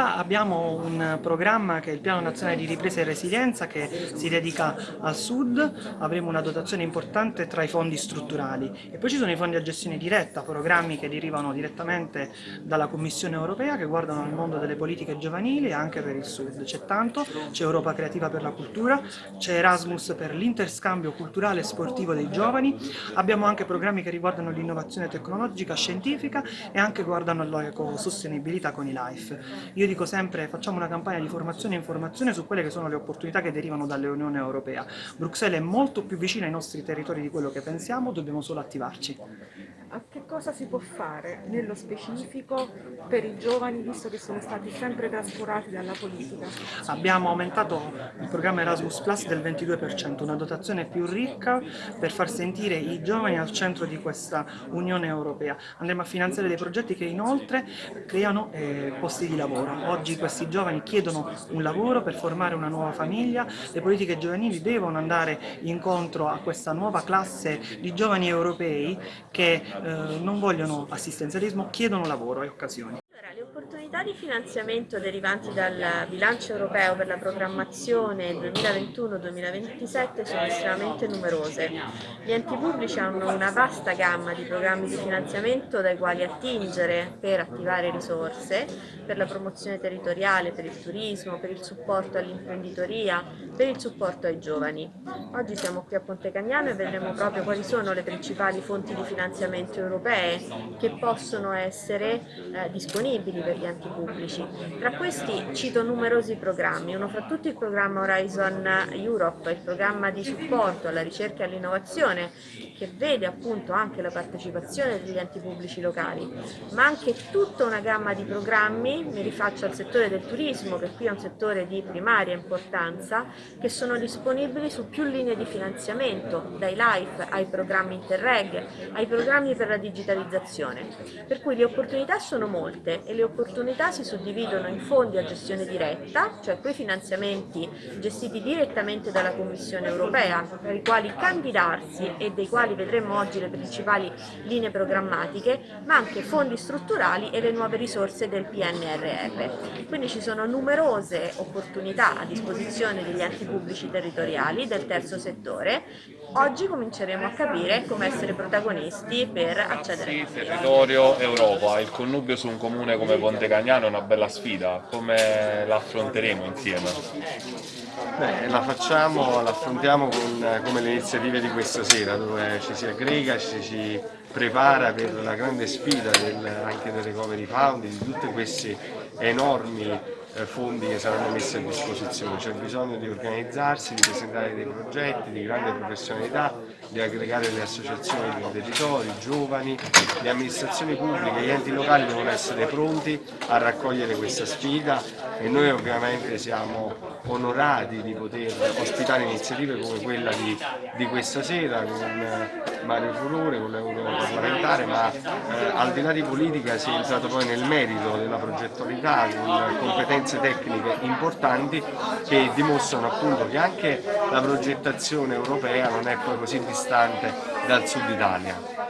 Ma abbiamo un programma che è il Piano Nazionale di Ripresa e Resilienza che si dedica al Sud, avremo una dotazione importante tra i fondi strutturali e poi ci sono i fondi a gestione diretta, programmi che derivano direttamente dalla Commissione Europea che guardano al mondo delle politiche giovanili anche per il Sud. C'è tanto, c'è Europa Creativa per la Cultura, c'è Erasmus per l'interscambio culturale e sportivo dei giovani, abbiamo anche programmi che riguardano l'innovazione tecnologica, scientifica e anche guardano all'ecosostenibilità con i LIFE. Io dico sempre facciamo una campagna di formazione e informazione su quelle che sono le opportunità che derivano dall'Unione Europea. Bruxelles è molto più vicina ai nostri territori di quello che pensiamo, dobbiamo solo attivarci che cosa si può fare nello specifico per i giovani visto che sono stati sempre trascurati dalla politica? Abbiamo aumentato il programma Erasmus Plus del 22%, una dotazione più ricca per far sentire i giovani al centro di questa Unione Europea. Andremo a finanziare dei progetti che inoltre creano eh, posti di lavoro. Oggi questi giovani chiedono un lavoro per formare una nuova famiglia, le politiche giovanili devono andare incontro a questa nuova classe di giovani europei che eh, non vogliono assistenzialismo, chiedono lavoro e occasioni. Opportunità di finanziamento derivanti dal bilancio europeo per la programmazione 2021-2027 sono estremamente numerose. Gli enti pubblici hanno una vasta gamma di programmi di finanziamento dai quali attingere per attivare risorse, per la promozione territoriale, per il turismo, per il supporto all'imprenditoria, per il supporto ai giovani. Oggi siamo qui a Ponte Cagnano e vedremo proprio quali sono le principali fonti di finanziamento europee che possono essere eh, disponibili per gli enti pubblici. Tra questi cito numerosi programmi, uno fra tutti il programma Horizon Europe, il programma di supporto alla ricerca e all'innovazione che vede appunto anche la partecipazione degli enti pubblici locali, ma anche tutta una gamma di programmi, mi rifaccio al settore del turismo che qui è un settore di primaria importanza, che sono disponibili su più linee di finanziamento, dai LIFE ai programmi Interreg, ai programmi per la digitalizzazione. Per cui le opportunità sono molte e le opportunità si suddividono in fondi a gestione diretta, cioè quei finanziamenti gestiti direttamente dalla Commissione europea, per i quali candidarsi e dei quali vedremo oggi le principali linee programmatiche, ma anche fondi strutturali e le nuove risorse del PNRR. Quindi ci sono numerose opportunità a disposizione degli enti pubblici territoriali del terzo settore. Oggi cominceremo a capire come essere protagonisti per accedere sì, territorio Europa, il connubio su un comune come Ponte Cagnano è una bella sfida, come la affronteremo insieme? Beh, la facciamo, la affrontiamo con, come le iniziative di questa sera dove ci si aggrega, ci si prepara per la grande sfida del, anche del recovery fund, di tutti questi enormi fondi che saranno messi a disposizione, c'è bisogno di organizzarsi, di presentare dei progetti di grande professionalità, di aggregare le associazioni dei territori, i giovani, le amministrazioni pubbliche, gli enti locali devono essere pronti a raccogliere questa sfida e noi ovviamente siamo onorati di poter ospitare iniziative come quella di, di questa sera con eh, Mario Furore, con l'europarlamentare, ma eh, al di là di politica si è entrato poi nel merito della progettualità con competenze tecniche importanti che dimostrano appunto che anche la progettazione europea non è poi così distante dal sud Italia.